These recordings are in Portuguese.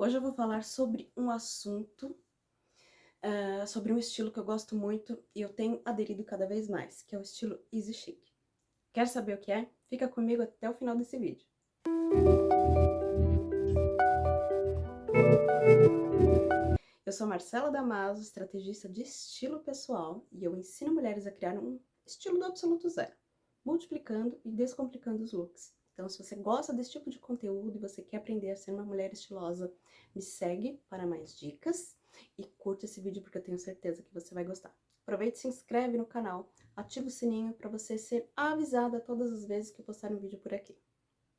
Hoje eu vou falar sobre um assunto, uh, sobre um estilo que eu gosto muito e eu tenho aderido cada vez mais, que é o estilo easy chic. Quer saber o que é? Fica comigo até o final desse vídeo. Eu sou Marcela Damaso, estrategista de estilo pessoal e eu ensino mulheres a criar um estilo do absoluto zero, multiplicando e descomplicando os looks. Então, se você gosta desse tipo de conteúdo e você quer aprender a ser uma mulher estilosa, me segue para mais dicas e curte esse vídeo porque eu tenho certeza que você vai gostar. Aproveite e se inscreve no canal, ativa o sininho para você ser avisada todas as vezes que eu postar um vídeo por aqui.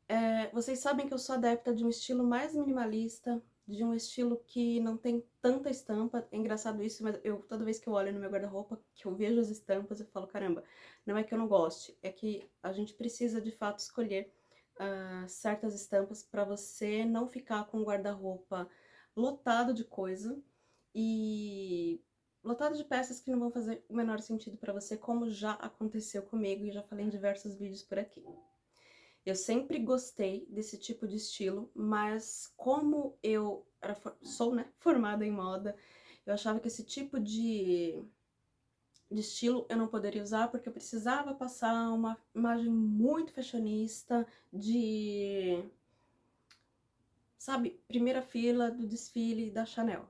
É, vocês sabem que eu sou adepta de um estilo mais minimalista, de um estilo que não tem tanta estampa. É engraçado isso, mas eu toda vez que eu olho no meu guarda-roupa, que eu vejo as estampas, eu falo, caramba, não é que eu não goste, é que a gente precisa de fato escolher uh, certas estampas para você não ficar com o guarda-roupa lotado de coisa e lotado de peças que não vão fazer o menor sentido para você, como já aconteceu comigo e já falei em diversos vídeos por aqui. Eu sempre gostei desse tipo de estilo, mas como eu era, sou né, formada em moda, eu achava que esse tipo de de estilo eu não poderia usar porque eu precisava passar uma imagem muito fashionista de, sabe, primeira fila do desfile da Chanel.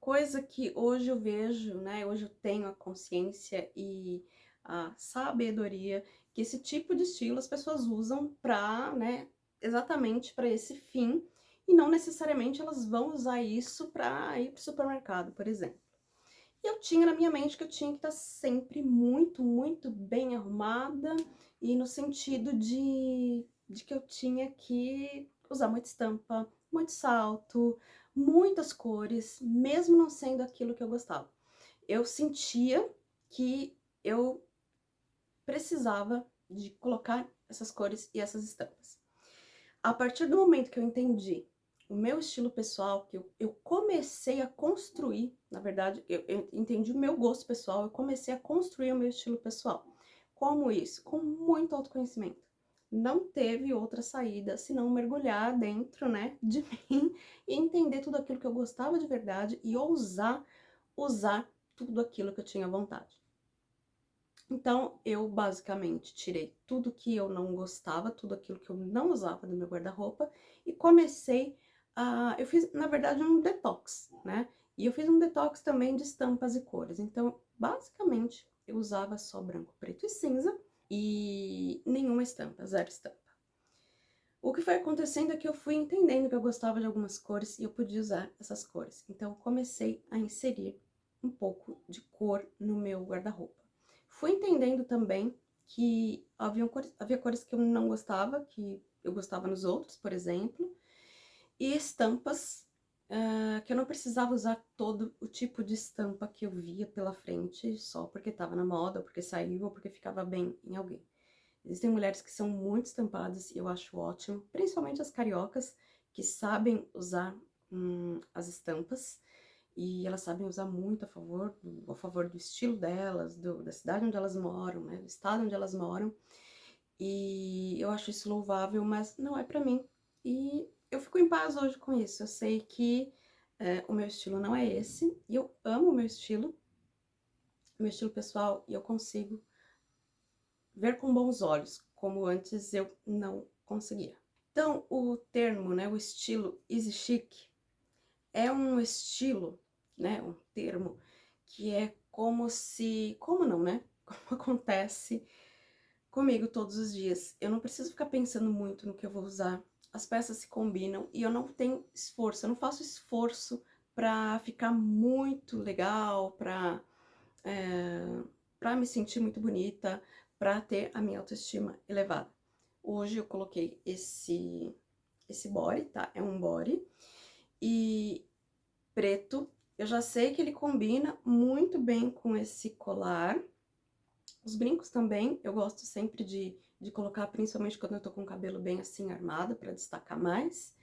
Coisa que hoje eu vejo, né, hoje eu tenho a consciência e a sabedoria que esse tipo de estilo as pessoas usam pra, né, exatamente para esse fim e não necessariamente elas vão usar isso para ir pro supermercado, por exemplo. E eu tinha na minha mente que eu tinha que estar sempre muito, muito bem arrumada e no sentido de, de que eu tinha que usar muita estampa, muito salto, muitas cores, mesmo não sendo aquilo que eu gostava. Eu sentia que eu precisava de colocar essas cores e essas estampas. A partir do momento que eu entendi o meu estilo pessoal, que eu, eu comecei a construir, na verdade, eu, eu entendi o meu gosto pessoal, eu comecei a construir o meu estilo pessoal. Como isso? Com muito autoconhecimento. Não teve outra saída senão mergulhar dentro, né, de mim e entender tudo aquilo que eu gostava de verdade e ousar usar tudo aquilo que eu tinha vontade. Então, eu basicamente tirei tudo que eu não gostava, tudo aquilo que eu não usava do meu guarda-roupa e comecei ah, eu fiz, na verdade, um detox, né? E eu fiz um detox também de estampas e cores. Então, basicamente, eu usava só branco, preto e cinza e nenhuma estampa, zero estampa. O que foi acontecendo é que eu fui entendendo que eu gostava de algumas cores e eu podia usar essas cores. Então, comecei a inserir um pouco de cor no meu guarda-roupa. Fui entendendo também que havia cores, havia cores que eu não gostava, que eu gostava nos outros, por exemplo, e estampas, uh, que eu não precisava usar todo o tipo de estampa que eu via pela frente, só porque estava na moda, porque saiu ou porque ficava bem em alguém. Existem mulheres que são muito estampadas e eu acho ótimo, principalmente as cariocas, que sabem usar hum, as estampas, e elas sabem usar muito a favor do, a favor do estilo delas, do, da cidade onde elas moram, né, do estado onde elas moram, e eu acho isso louvável, mas não é pra mim. E eu fico em paz hoje com isso. Eu sei que é, o meu estilo não é esse, e eu amo o meu estilo, meu estilo pessoal, e eu consigo ver com bons olhos, como antes eu não conseguia. Então, o termo, né, o estilo easy chic, é um estilo, né, um termo que é como se, como não, né, como acontece comigo todos os dias. Eu não preciso ficar pensando muito no que eu vou usar, as peças se combinam e eu não tenho esforço, eu não faço esforço pra ficar muito legal, pra, é, pra me sentir muito bonita, pra ter a minha autoestima elevada. Hoje eu coloquei esse, esse body, tá? É um body. E preto, eu já sei que ele combina muito bem com esse colar. Os brincos também, eu gosto sempre de de colocar principalmente quando eu tô com o cabelo bem assim armado, pra destacar mais.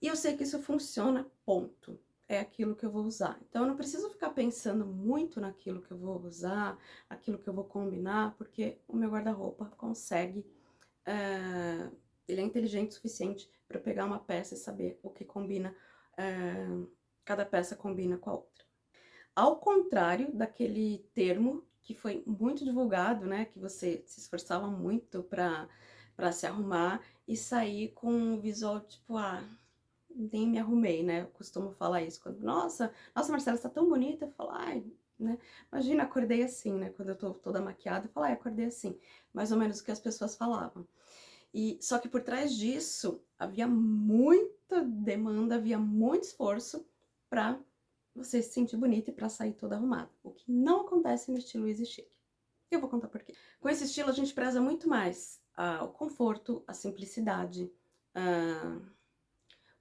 E eu sei que isso funciona, ponto. É aquilo que eu vou usar. Então, eu não preciso ficar pensando muito naquilo que eu vou usar, aquilo que eu vou combinar, porque o meu guarda-roupa consegue... É, ele é inteligente o suficiente para pegar uma peça e saber o que combina é, cada peça combina com a outra. Ao contrário daquele termo que foi muito divulgado, né, que você se esforçava muito para se arrumar e sair com um visual tipo, ah, nem me arrumei, né? Eu costumo falar isso quando, nossa, nossa, Marcela, está tão bonita. Eu falo, ai, né? Imagina, acordei assim, né? Quando eu tô toda maquiada, eu falo, ai, acordei assim. Mais ou menos o que as pessoas falavam. E só que por trás disso havia muita demanda, havia muito esforço para você se sentir bonita e para sair toda arrumada. O que não acontece no estilo Easy Chic. Eu vou contar por quê. Com esse estilo a gente preza muito mais ah, o conforto, a simplicidade, ah,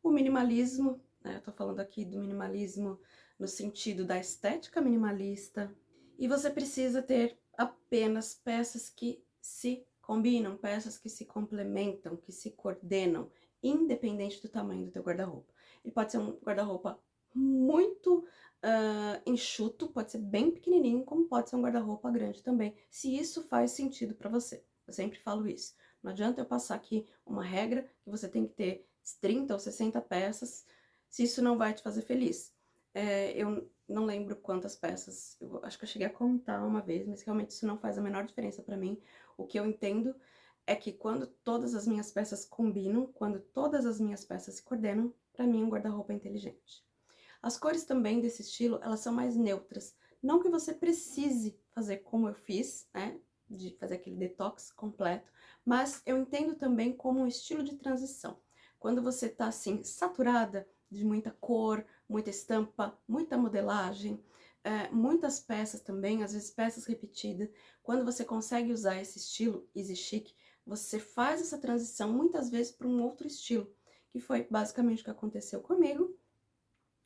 o minimalismo, né? Eu tô falando aqui do minimalismo no sentido da estética minimalista, e você precisa ter apenas peças que se combinam, peças que se complementam, que se coordenam, independente do tamanho do teu guarda-roupa. Ele pode ser um guarda-roupa muito uh, enxuto, pode ser bem pequenininho, como pode ser um guarda-roupa grande também, se isso faz sentido para você. Eu sempre falo isso. Não adianta eu passar aqui uma regra que você tem que ter 30 ou 60 peças, se isso não vai te fazer feliz. É, eu não lembro quantas peças, eu acho que eu cheguei a contar uma vez, mas realmente isso não faz a menor diferença para mim. O que eu entendo é que quando todas as minhas peças combinam, quando todas as minhas peças se coordenam, para mim um guarda-roupa é inteligente. As cores também desse estilo, elas são mais neutras. Não que você precise fazer como eu fiz, né? de fazer aquele detox completo, mas eu entendo também como um estilo de transição. Quando você tá assim, saturada de muita cor, muita estampa, muita modelagem, é, muitas peças também, às vezes peças repetidas, quando você consegue usar esse estilo easy chic, você faz essa transição muitas vezes para um outro estilo, que foi basicamente o que aconteceu comigo.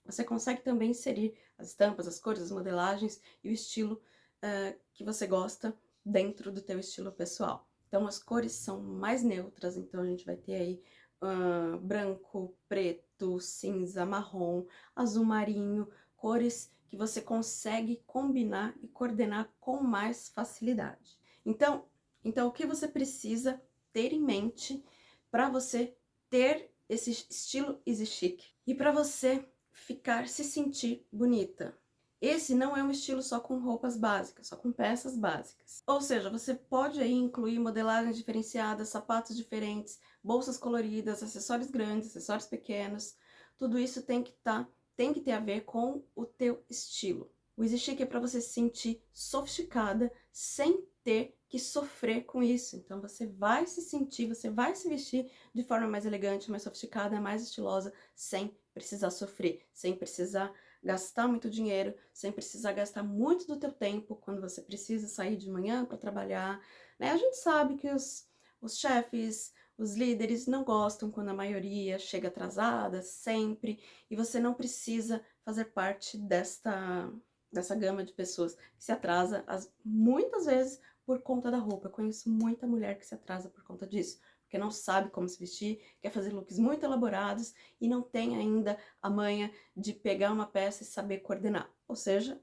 Você consegue também inserir as estampas, as cores, as modelagens e o estilo uh, que você gosta dentro do teu estilo pessoal. Então, as cores são mais neutras, então a gente vai ter aí uh, branco, preto, cinza, marrom, azul marinho, cores que você consegue combinar e coordenar com mais facilidade. Então, então o que você precisa ter em mente para você ter esse estilo easy chic e para você ficar, se sentir bonita, esse não é um estilo só com roupas básicas, só com peças básicas. Ou seja, você pode aí incluir modelagens diferenciadas, sapatos diferentes, bolsas coloridas, acessórios grandes, acessórios pequenos. Tudo isso tem que, tá, tem que ter a ver com o teu estilo. O Chic é para você se sentir sofisticada sem ter que sofrer com isso. Então você vai se sentir, você vai se vestir de forma mais elegante, mais sofisticada, mais estilosa, sem precisar sofrer, sem precisar gastar muito dinheiro, sem precisar gastar muito do teu tempo quando você precisa sair de manhã para trabalhar, né? A gente sabe que os, os chefes, os líderes não gostam quando a maioria chega atrasada, sempre, e você não precisa fazer parte desta, dessa gama de pessoas que se atrasa as, muitas vezes por conta da roupa. Eu conheço muita mulher que se atrasa por conta disso porque não sabe como se vestir, quer fazer looks muito elaborados e não tem ainda a manha de pegar uma peça e saber coordenar. Ou seja,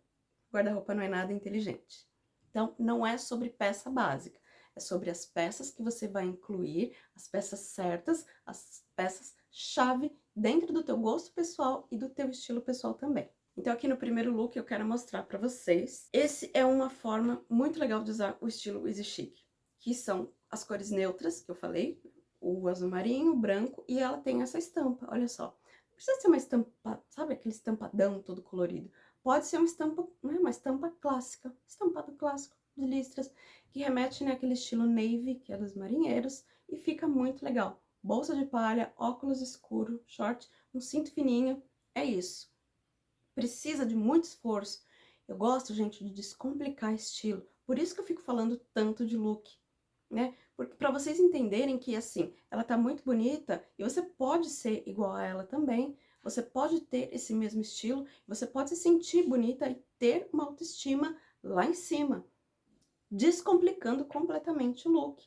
guarda-roupa não é nada inteligente. Então, não é sobre peça básica, é sobre as peças que você vai incluir, as peças certas, as peças chave dentro do teu gosto pessoal e do teu estilo pessoal também. Então aqui no primeiro look eu quero mostrar para vocês. Esse é uma forma muito legal de usar o estilo Easy Chic, que são as cores neutras que eu falei, o azul marinho, o branco, e ela tem essa estampa, olha só. Não precisa ser uma estampa, sabe aquele estampadão todo colorido? Pode ser uma estampa, né, uma estampa clássica, estampado clássico de listras, que remete naquele né, estilo navy, que é dos marinheiros, e fica muito legal. Bolsa de palha, óculos escuro, short, um cinto fininho, é isso. Precisa de muito esforço. Eu gosto, gente, de descomplicar estilo. Por isso que eu fico falando tanto de look, né? Porque para vocês entenderem que, assim, ela tá muito bonita e você pode ser igual a ela também, você pode ter esse mesmo estilo, você pode se sentir bonita e ter uma autoestima lá em cima, descomplicando completamente o look.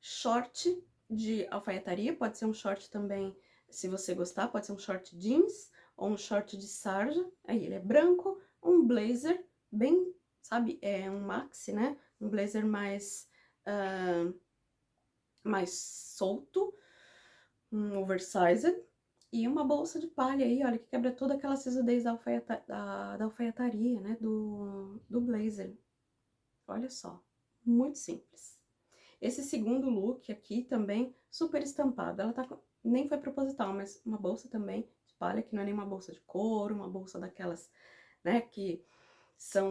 Short de alfaiataria, pode ser um short também, se você gostar, pode ser um short jeans ou um short de sarja, aí ele é branco, um blazer bem, sabe, é um maxi, né? Um blazer mais uh, mais solto, um oversized, E uma bolsa de palha aí, olha, que quebra toda aquela sisudez da, alfaiata, da, da alfaiataria, né, do, do blazer. Olha só, muito simples. Esse segundo look aqui também, super estampado. Ela tá, nem foi proposital, mas uma bolsa também de palha, que não é nem uma bolsa de couro, uma bolsa daquelas, né, que são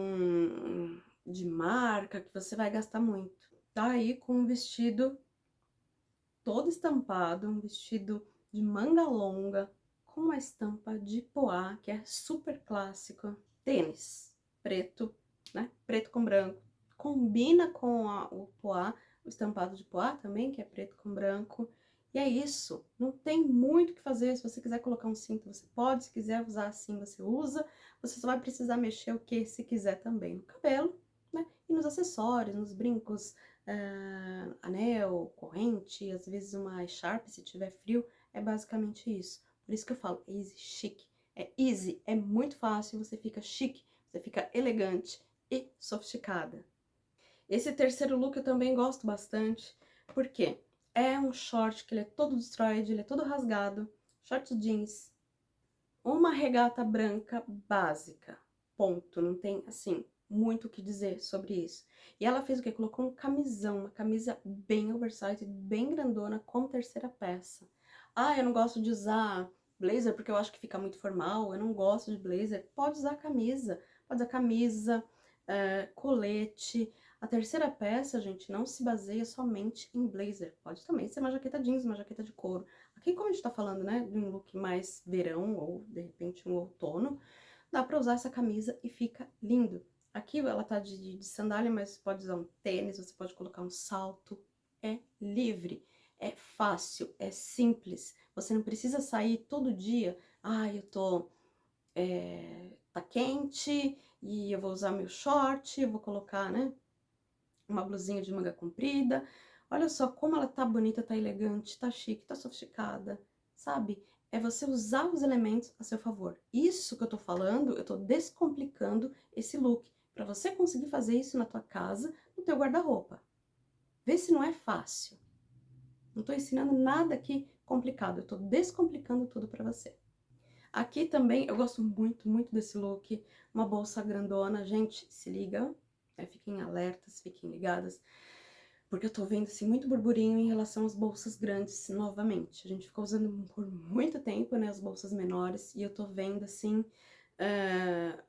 de marca, que você vai gastar muito. Tá aí com um vestido todo estampado, um vestido de manga longa, com uma estampa de poá, que é super clássico. Tênis preto, né? Preto com branco. Combina com a, o poá, o estampado de poá também, que é preto com branco. E é isso, não tem muito o que fazer, se você quiser colocar um cinto, você pode, se quiser usar assim, você usa. Você só vai precisar mexer o que se quiser também no cabelo, né? E nos acessórios, nos brincos, uh, anel, corrente, às vezes uma echarpe se tiver frio, é basicamente isso. Por isso que eu falo easy chic. É easy, é muito fácil, você fica chique, você fica elegante e sofisticada. Esse terceiro look eu também gosto bastante, porque é um short que ele é todo destroyed, ele é todo rasgado, short jeans, uma regata branca básica, ponto, não tem, assim, muito o que dizer sobre isso. E ela fez o que? Colocou um camisão, uma camisa bem oversized, bem grandona, como terceira peça. Ah, eu não gosto de usar blazer porque eu acho que fica muito formal, eu não gosto de blazer. Pode usar camisa, pode usar camisa, é, colete. A terceira peça, gente, não se baseia somente em blazer. Pode também ser uma jaqueta jeans, uma jaqueta de couro. Aqui, como a gente tá falando, né, de um look mais verão ou, de repente, um outono, dá pra usar essa camisa e fica lindo. Aqui ela tá de, de sandália, mas você pode usar um tênis, você pode colocar um salto. É livre. É fácil, é simples. Você não precisa sair todo dia. Ah, eu tô... É, tá quente e eu vou usar meu short, eu vou colocar, né? Uma blusinha de manga comprida. Olha só como ela tá bonita, tá elegante, tá chique, tá sofisticada, sabe? É você usar os elementos a seu favor. Isso que eu tô falando, eu tô descomplicando esse look. Pra você conseguir fazer isso na tua casa, no teu guarda-roupa. Vê se não é fácil. Não tô ensinando nada aqui complicado, eu tô descomplicando tudo pra você. Aqui também, eu gosto muito, muito desse look, uma bolsa grandona. Gente, se liga, né? fiquem alertas, fiquem ligadas, porque eu tô vendo, assim, muito burburinho em relação às bolsas grandes novamente. A gente ficou usando por muito tempo, né, as bolsas menores, e eu tô vendo, assim, uh,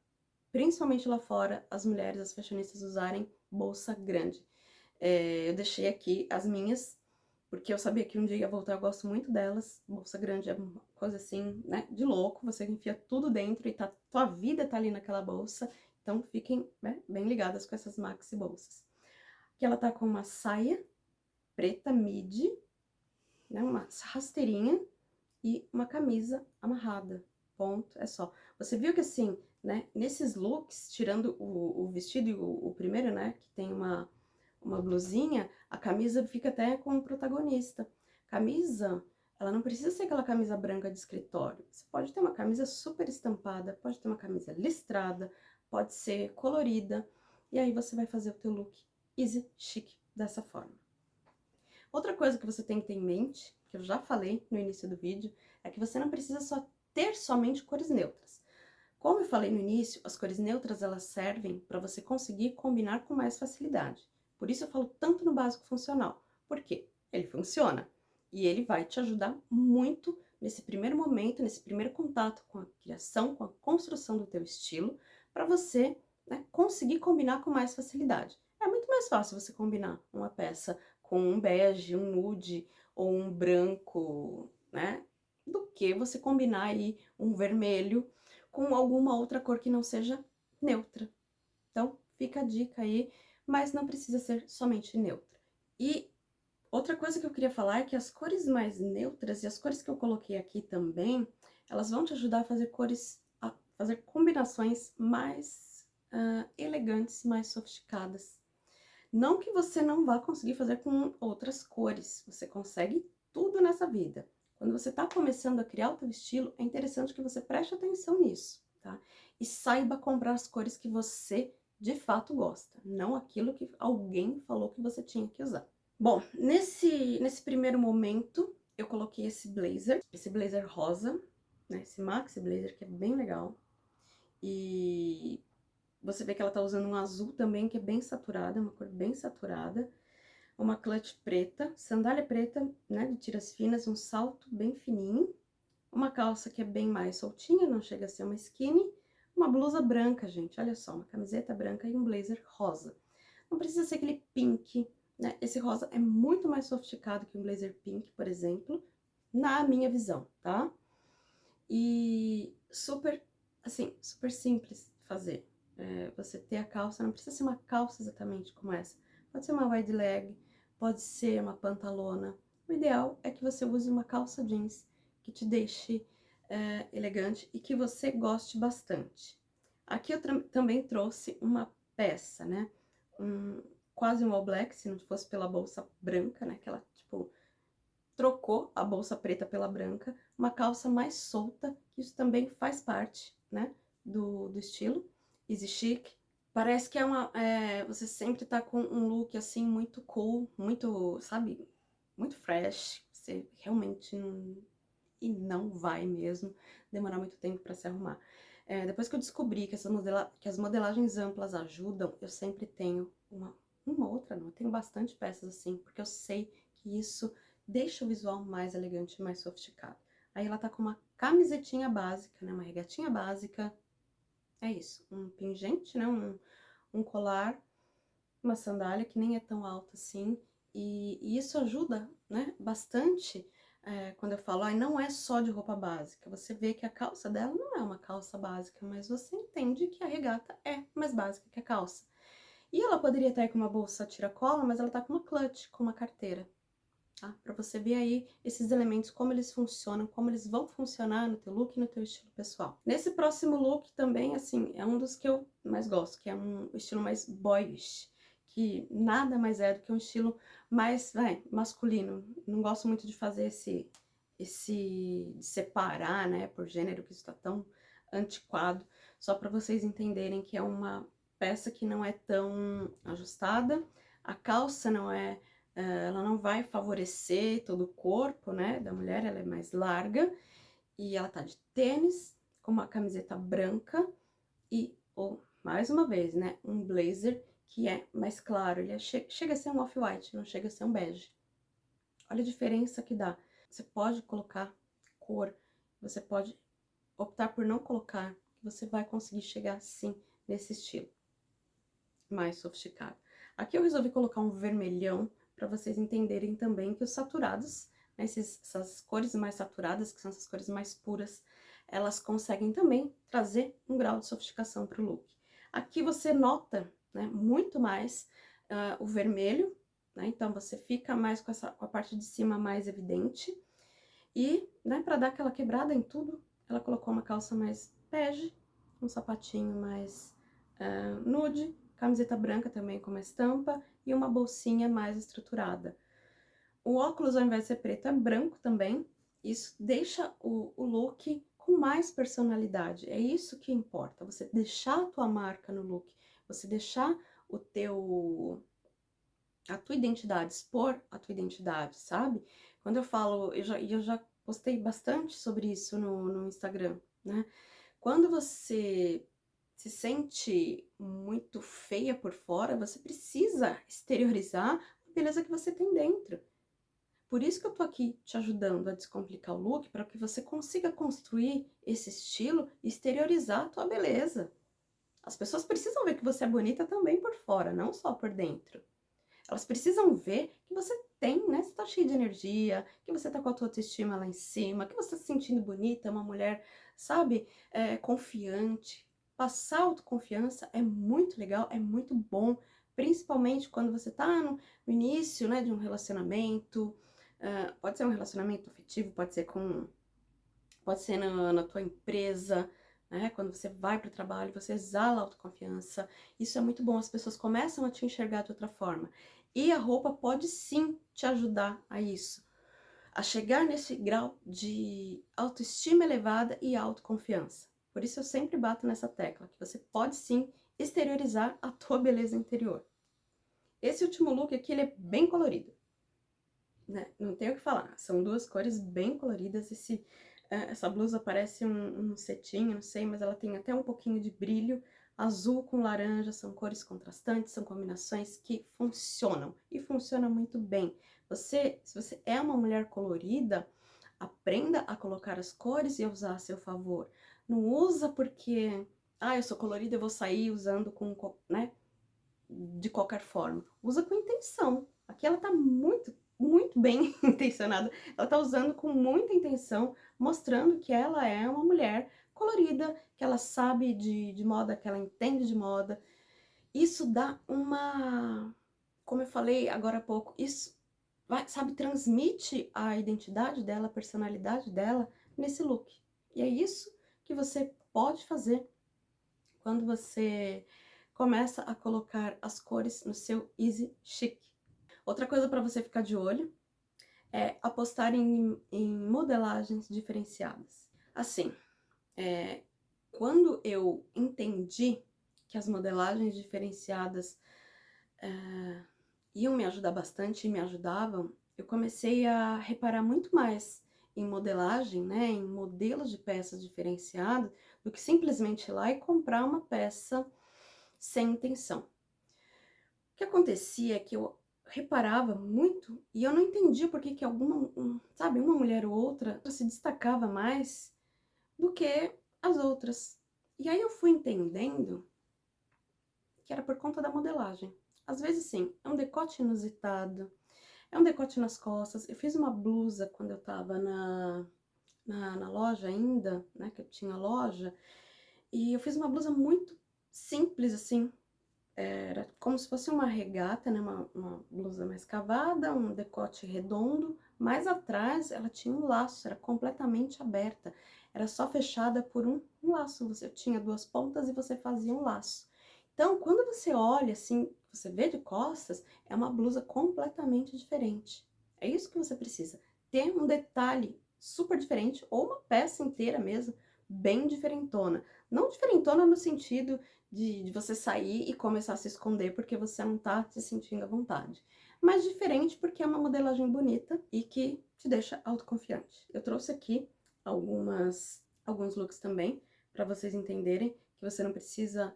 principalmente lá fora, as mulheres, as fashionistas usarem bolsa grande. É, eu deixei aqui as minhas porque eu sabia que um dia ia voltar, eu gosto muito delas. Bolsa grande é uma coisa assim, né, de louco, você enfia tudo dentro e tá, tua vida tá ali naquela bolsa. Então fiquem né, bem ligadas com essas maxi bolsas. Aqui ela tá com uma saia preta midi, né, uma rasteirinha e uma camisa amarrada. Ponto, é só. Você viu que assim, né, nesses looks, tirando o, o vestido e o, o primeiro, né, que tem uma uma blusinha, a camisa fica até com o protagonista. Camisa, ela não precisa ser aquela camisa branca de escritório. Você pode ter uma camisa super estampada, pode ter uma camisa listrada, pode ser colorida. E aí você vai fazer o teu look easy chic dessa forma. Outra coisa que você tem que ter em mente, que eu já falei no início do vídeo, é que você não precisa só ter somente cores neutras. Como eu falei no início, as cores neutras elas servem para você conseguir combinar com mais facilidade. Por isso eu falo tanto no básico funcional. Por quê? Ele funciona. E ele vai te ajudar muito nesse primeiro momento, nesse primeiro contato com a criação, com a construção do teu estilo, para você né, conseguir combinar com mais facilidade. É muito mais fácil você combinar uma peça com um bege, um nude ou um branco, né? Do que você combinar aí um vermelho com alguma outra cor que não seja neutra. Então, fica a dica aí mas não precisa ser somente neutra. E outra coisa que eu queria falar é que as cores mais neutras e as cores que eu coloquei aqui também, elas vão te ajudar a fazer cores, a fazer combinações mais uh, elegantes, mais sofisticadas. Não que você não vá conseguir fazer com outras cores, você consegue tudo nessa vida. Quando você está começando a criar o teu estilo, é interessante que você preste atenção nisso, tá? E saiba comprar as cores que você de fato gosta, não aquilo que alguém falou que você tinha que usar. Bom, nesse, nesse primeiro momento, eu coloquei esse blazer, esse blazer rosa, né? Esse maxi blazer que é bem legal. E você vê que ela tá usando um azul também, que é bem saturada, uma cor bem saturada. Uma clutch preta, sandália preta, né, de tiras finas, um salto bem fininho. Uma calça que é bem mais soltinha, não chega a ser uma skinny. Uma blusa branca, gente, olha só, uma camiseta branca e um blazer rosa. Não precisa ser aquele pink, né? Esse rosa é muito mais sofisticado que um blazer pink, por exemplo, na minha visão, tá? E super, assim, super simples fazer. É, você ter a calça, não precisa ser uma calça exatamente como essa. Pode ser uma wide leg, pode ser uma pantalona. O ideal é que você use uma calça jeans que te deixe é, elegante e que você goste bastante. Aqui eu também trouxe uma peça, né? Um, quase um all black, se não fosse pela bolsa branca, né? Que ela, tipo, trocou a bolsa preta pela branca. Uma calça mais solta, que isso também faz parte, né? Do, do estilo easy chic. Parece que é uma... É, você sempre tá com um look, assim, muito cool, muito, sabe? Muito fresh. Você realmente não... E não vai mesmo demorar muito tempo pra se arrumar. É, depois que eu descobri que, essa modela, que as modelagens amplas ajudam, eu sempre tenho uma, uma outra, não. Eu tenho bastante peças assim, porque eu sei que isso deixa o visual mais elegante mais sofisticado. Aí ela tá com uma camisetinha básica, né? Uma regatinha básica, é isso, um pingente, né, um, um colar, uma sandália que nem é tão alta assim, e, e isso ajuda, né, bastante é, quando eu falo, ah, não é só de roupa básica, você vê que a calça dela não é uma calça básica, mas você entende que a regata é mais básica que a calça. E ela poderia estar com uma bolsa tiracola, mas ela tá com uma clutch, com uma carteira tá? Para você ver aí esses elementos, como eles funcionam, como eles vão funcionar no teu look e no teu estilo pessoal. Nesse próximo look também, assim, é um dos que eu mais gosto, que é um estilo mais boyish, que nada mais é do que um estilo mais, vai, masculino. Não gosto muito de fazer esse, esse, de separar, né, por gênero, que isso tá tão antiquado, só para vocês entenderem que é uma peça que não é tão ajustada, a calça não é ela não vai favorecer todo o corpo, né, da mulher, ela é mais larga, e ela tá de tênis, com uma camiseta branca e, ou, mais uma vez, né, um blazer que é mais claro, ele é che chega a ser um off-white, não chega a ser um bege. Olha a diferença que dá. Você pode colocar cor, você pode optar por não colocar, você vai conseguir chegar, sim, nesse estilo mais sofisticado. Aqui eu resolvi colocar um vermelhão, para vocês entenderem também que os saturados, né, esses, essas cores mais saturadas, que são essas cores mais puras, elas conseguem também trazer um grau de sofisticação para o look. Aqui você nota né, muito mais uh, o vermelho, né, então você fica mais com, essa, com a parte de cima mais evidente. E, né, para dar aquela quebrada em tudo, ela colocou uma calça mais bege, um sapatinho mais uh, nude, camiseta branca também com uma estampa e uma bolsinha mais estruturada. O óculos, ao invés de ser preto, é branco também. Isso deixa o, o look com mais personalidade. É isso que importa, você deixar a tua marca no look, você deixar o teu a tua identidade, expor a tua identidade, sabe? Quando eu falo, eu já, eu já postei bastante sobre isso no, no Instagram, né? Quando você se sente muito feia por fora, você precisa exteriorizar a beleza que você tem dentro. Por isso que eu tô aqui te ajudando a descomplicar o look, para que você consiga construir esse estilo e exteriorizar a tua beleza. As pessoas precisam ver que você é bonita também por fora, não só por dentro. Elas precisam ver que você tem, né? Você tá cheia de energia, que você tá com a tua autoestima lá em cima, que você tá se sentindo bonita, uma mulher, sabe, é, confiante, Passar autoconfiança é muito legal, é muito bom, principalmente quando você tá no, início, né, de um relacionamento, uh, pode ser um relacionamento afetivo, pode ser com, pode ser na, na tua empresa, né, quando você vai para o trabalho, você exala autoconfiança, isso é muito bom, as pessoas começam a te enxergar de outra forma. E a roupa pode sim te ajudar a isso, a chegar nesse grau de autoestima elevada e autoconfiança. Por isso eu sempre bato nessa tecla, que você pode sim exteriorizar a tua beleza interior. Esse último look aqui, ele é bem colorido. né, não tenho o que falar. São duas cores bem coloridas. Esse, é, essa blusa parece um, um cetim, não sei, mas ela tem até um pouquinho de brilho. Azul com laranja são cores contrastantes, são combinações que funcionam e funcionam muito bem. Você, se você é uma mulher colorida, aprenda a colocar as cores e a usar a seu favor. Não usa porque, ah, eu sou colorida, eu vou sair usando com, né, de qualquer forma. Usa com intenção. Aqui ela tá muito, muito bem intencionada. Ela tá usando com muita intenção, mostrando que ela é uma mulher colorida, que ela sabe de, de moda, que ela entende de moda. Isso dá uma... Como eu falei agora há pouco, isso, vai, sabe, transmite a identidade dela, a personalidade dela nesse look. E é isso que você pode fazer quando você começa a colocar as cores no seu Easy Chic. Outra coisa para você ficar de olho é apostar em, em modelagens diferenciadas. Assim, é, quando eu entendi que as modelagens diferenciadas é, iam me ajudar bastante e me ajudavam, eu comecei a reparar muito mais em modelagem, né, em modelos de peças diferenciadas, do que simplesmente ir lá e comprar uma peça sem intenção. O que acontecia é que eu reparava muito e eu não entendia por que, que alguma, um, sabe, uma mulher ou outra se destacava mais do que as outras. E aí eu fui entendendo que era por conta da modelagem. Às vezes sim, é um decote inusitado, é um decote nas costas. Eu fiz uma blusa quando eu tava na, na, na loja ainda, né, que eu tinha loja, e eu fiz uma blusa muito simples, assim, era como se fosse uma regata, né, uma, uma blusa mais cavada, um decote redondo, mas atrás ela tinha um laço, era completamente aberta, era só fechada por um, um laço, você tinha duas pontas e você fazia um laço. Então, quando você olha assim, você vê de costas, é uma blusa completamente diferente. É isso que você precisa, ter um detalhe super diferente, ou uma peça inteira mesmo, bem diferentona. Não diferentona no sentido de, de, você sair e começar a se esconder porque você não tá se sentindo à vontade. Mas diferente porque é uma modelagem bonita e que te deixa autoconfiante. Eu trouxe aqui algumas, alguns looks também, para vocês entenderem que você não precisa...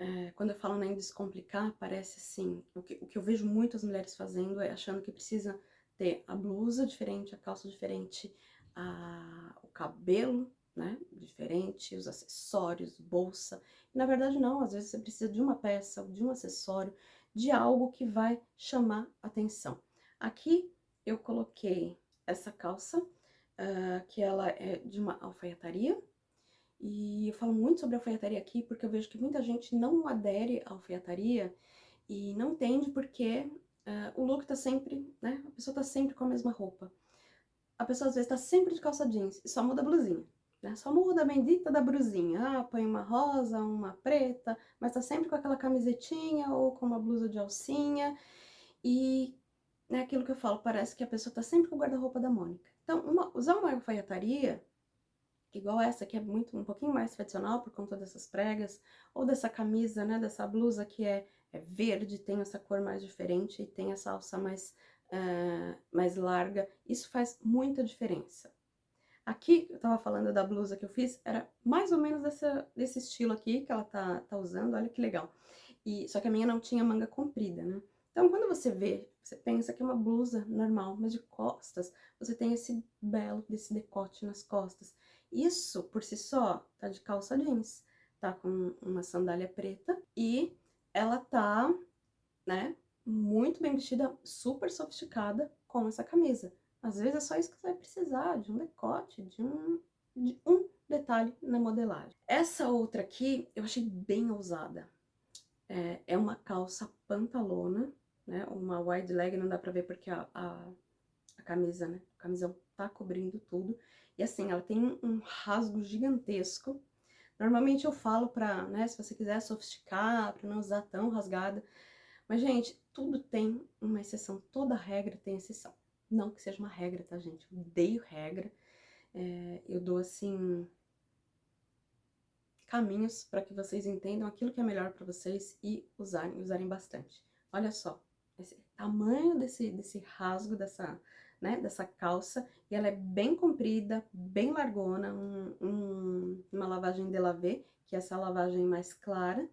É, quando eu falo em descomplicar, parece assim... O que, o que eu vejo muitas mulheres fazendo é achando que precisa ter a blusa diferente, a calça diferente, a, o cabelo né, diferente, os acessórios, bolsa. E, na verdade não, às vezes você precisa de uma peça, de um acessório, de algo que vai chamar atenção. Aqui eu coloquei essa calça, uh, que ela é de uma alfaiataria, e eu falo muito sobre alfaiataria aqui porque eu vejo que muita gente não adere à alfaiataria e não entende porque uh, o look tá sempre, né, a pessoa tá sempre com a mesma roupa. A pessoa às vezes tá sempre de calça jeans e só muda a blusinha. Né? Só muda a bendita da brusinha. Ah, põe uma rosa, uma preta, mas tá sempre com aquela camisetinha ou com uma blusa de alcinha. E é né, aquilo que eu falo, parece que a pessoa tá sempre com o guarda-roupa da Mônica. Então, uma, usar uma alfaiataria, igual essa, que é muito um pouquinho mais tradicional por conta dessas pregas, ou dessa camisa, né, dessa blusa que é, é verde, tem essa cor mais diferente e tem essa alça mais, uh, mais larga, isso faz muita diferença. Aqui, eu tava falando da blusa que eu fiz, era mais ou menos dessa, desse estilo aqui que ela tá, tá usando, olha que legal. E, só que a minha não tinha manga comprida, né? Então, quando você vê, você pensa que é uma blusa normal, mas de costas, você tem esse belo, desse decote nas costas. Isso, por si só, tá de calça jeans, tá com uma sandália preta e ela tá, né, muito bem vestida, super sofisticada com essa camisa. Às vezes é só isso que você vai precisar, de um decote, de um, de um detalhe na modelagem. Essa outra aqui eu achei bem ousada. É, é uma calça pantalona, né? Uma wide leg, não dá pra ver porque a, a, a camisa, né? A camisão tá cobrindo tudo. E assim, ela tem um rasgo gigantesco. Normalmente eu falo pra, né, se você quiser sofisticar, pra não usar tão rasgada. Mas, gente, tudo tem uma exceção. Toda regra tem exceção. Não que seja uma regra, tá, gente? Eu odeio regra. É, eu dou, assim, caminhos para que vocês entendam aquilo que é melhor para vocês e usarem, usarem bastante. Olha só, esse tamanho desse, desse rasgo, dessa, né, dessa calça, e ela é bem comprida, bem largona, um, um, uma lavagem de lavê, que é essa lavagem mais clara.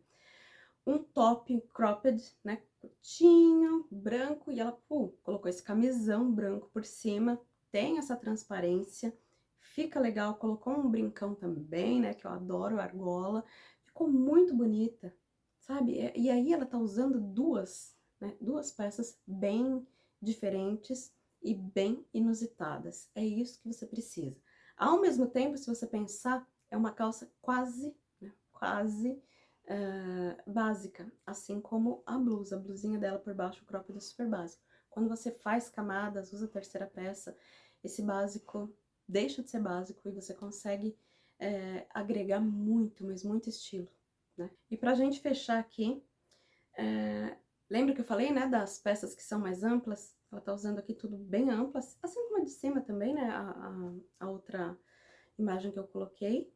Um top cropped, né, curtinho, branco, e ela, colocou esse camisão branco por cima, tem essa transparência, fica legal, colocou um brincão também, né, que eu adoro argola, ficou muito bonita, sabe? E aí ela tá usando duas, né, duas peças bem diferentes e bem inusitadas. É isso que você precisa. Ao mesmo tempo, se você pensar, é uma calça quase, né, quase uh, básica, assim como a blusa. A blusinha dela por baixo, o cropped é super básico. Quando você faz camadas, usa a terceira peça, esse básico deixa de ser básico e você consegue é, agregar muito, mas muito estilo, né? E pra gente fechar aqui, é, lembra que eu falei, né, das peças que são mais amplas? Ela tá usando aqui tudo bem amplo, assim como a de cima também, né, a, a, a outra imagem que eu coloquei.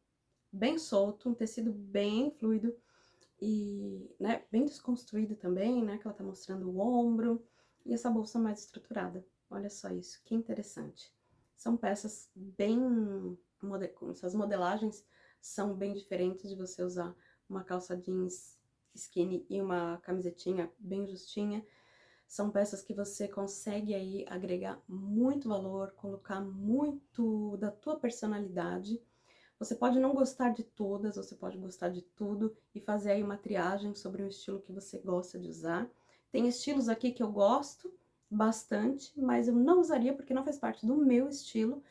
Bem solto, um tecido bem fluido e, né, bem desconstruído também, né, que ela tá mostrando o ombro e essa bolsa mais estruturada. Olha só isso, que interessante. São peças bem... Essas modelagens são bem diferentes de você usar uma calça jeans skinny e uma camisetinha bem justinha. São peças que você consegue aí agregar muito valor, colocar muito da tua personalidade. Você pode não gostar de todas, você pode gostar de tudo e fazer aí uma triagem sobre o estilo que você gosta de usar. Tem estilos aqui que eu gosto bastante, mas eu não usaria porque não faz parte do meu estilo.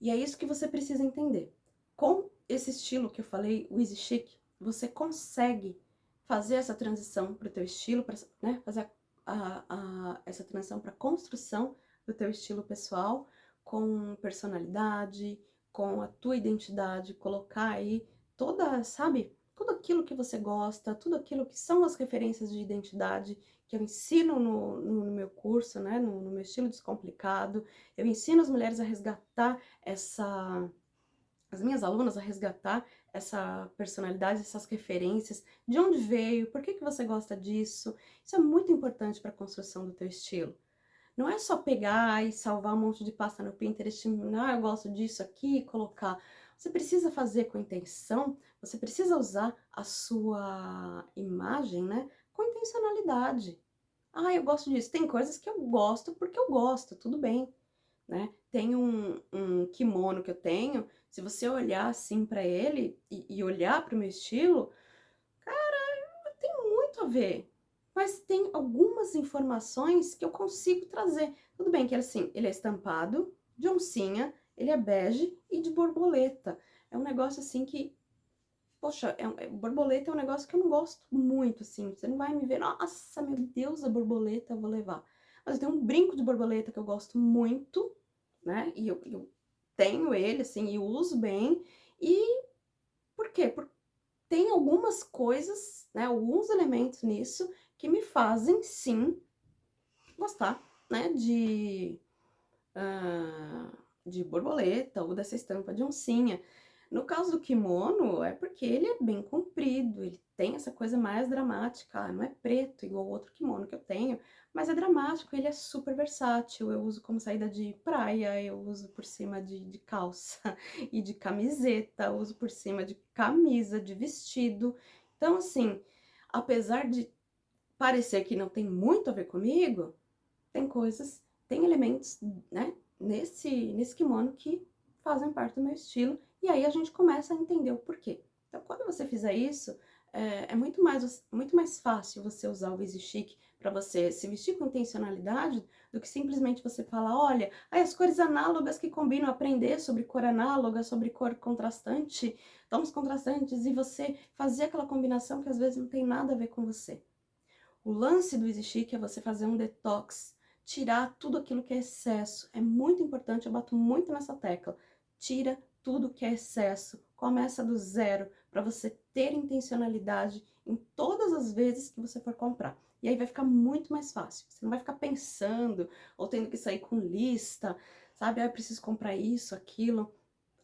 E é isso que você precisa entender. Com esse estilo que eu falei, o Easy Chic, você consegue fazer essa transição para o teu estilo, pra, né, fazer a, a, essa transição para construção do teu estilo pessoal, com personalidade, com a tua identidade, colocar aí toda, sabe, tudo aquilo que você gosta, tudo aquilo que são as referências de identidade que eu ensino no, no, no meu curso, né, no, no meu estilo descomplicado, eu ensino as mulheres a resgatar essa, as minhas alunas a resgatar essa personalidade, essas referências, de onde veio, por que, que você gosta disso. Isso é muito importante para a construção do teu estilo. Não é só pegar e salvar um monte de pasta no Pinterest, ah, eu gosto disso aqui, e colocar. Você precisa fazer com intenção, você precisa usar a sua imagem, né, com intencionalidade. Ah, eu gosto disso. Tem coisas que eu gosto porque eu gosto, tudo bem, né? Tem um, um kimono que eu tenho se você olhar assim para ele e, e olhar para o meu estilo, cara, tem muito a ver. Mas tem algumas informações que eu consigo trazer. Tudo bem que assim, ele é estampado de oncinha, ele é bege e de borboleta. É um negócio assim que Poxa, é, é, borboleta é um negócio que eu não gosto muito, assim. Você não vai me ver, nossa, meu Deus, a borboleta eu vou levar. Mas eu tenho um brinco de borboleta que eu gosto muito, né? E eu, eu tenho ele, assim, e uso bem. E por quê? Porque tem algumas coisas, né, alguns elementos nisso que me fazem, sim, gostar, né, de, uh, de borboleta ou dessa estampa de oncinha. No caso do kimono, é porque ele é bem comprido, ele tem essa coisa mais dramática, ah, não é preto igual o outro kimono que eu tenho, mas é dramático, ele é super versátil, eu uso como saída de praia, eu uso por cima de, de calça e de camiseta, uso por cima de camisa, de vestido. Então, assim, apesar de parecer que não tem muito a ver comigo, tem coisas, tem elementos, né, nesse, nesse kimono que fazem parte do meu estilo, e aí a gente começa a entender o porquê. Então, quando você fizer isso, é, é muito, mais, muito mais fácil você usar o Easy Chic para você se vestir com intencionalidade do que simplesmente você falar, olha, aí as cores análogas que combinam, aprender sobre cor análoga, sobre cor contrastante, tons contrastantes, e você fazer aquela combinação que às vezes não tem nada a ver com você. O lance do Easy Chic é você fazer um detox, tirar tudo aquilo que é excesso. É muito importante, eu bato muito nessa tecla. Tira tudo que é excesso, começa do zero, para você ter intencionalidade em todas as vezes que você for comprar. E aí vai ficar muito mais fácil. Você não vai ficar pensando ou tendo que sair com lista, sabe? Ah, eu preciso comprar isso, aquilo.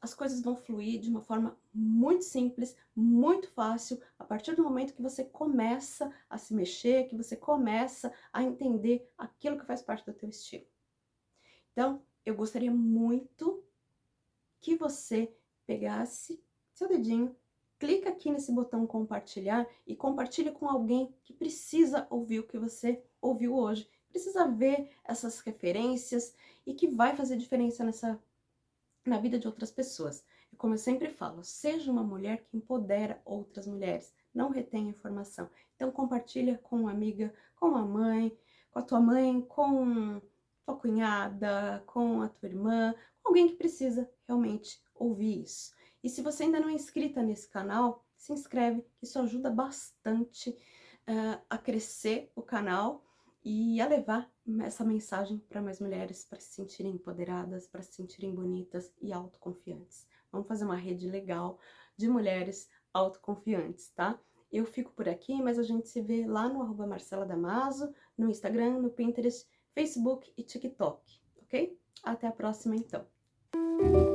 As coisas vão fluir de uma forma muito simples, muito fácil, a partir do momento que você começa a se mexer, que você começa a entender aquilo que faz parte do teu estilo. Então, eu gostaria muito que você pegasse seu dedinho, clica aqui nesse botão compartilhar e compartilha com alguém que precisa ouvir o que você ouviu hoje, precisa ver essas referências e que vai fazer diferença nessa na vida de outras pessoas. E como eu sempre falo, seja uma mulher que empodera outras mulheres, não retém informação. Então compartilha com uma amiga, com a mãe, com a tua mãe, com tua cunhada, com a tua irmã, alguém que precisa realmente ouvir isso. E se você ainda não é inscrita nesse canal, se inscreve, isso ajuda bastante uh, a crescer o canal e a levar essa mensagem para mais mulheres, para se sentirem empoderadas, para se sentirem bonitas e autoconfiantes. Vamos fazer uma rede legal de mulheres autoconfiantes, tá? Eu fico por aqui, mas a gente se vê lá no arroba Marcela Damaso, no Instagram, no Pinterest, Facebook e TikTok, ok? Até a próxima, então. Música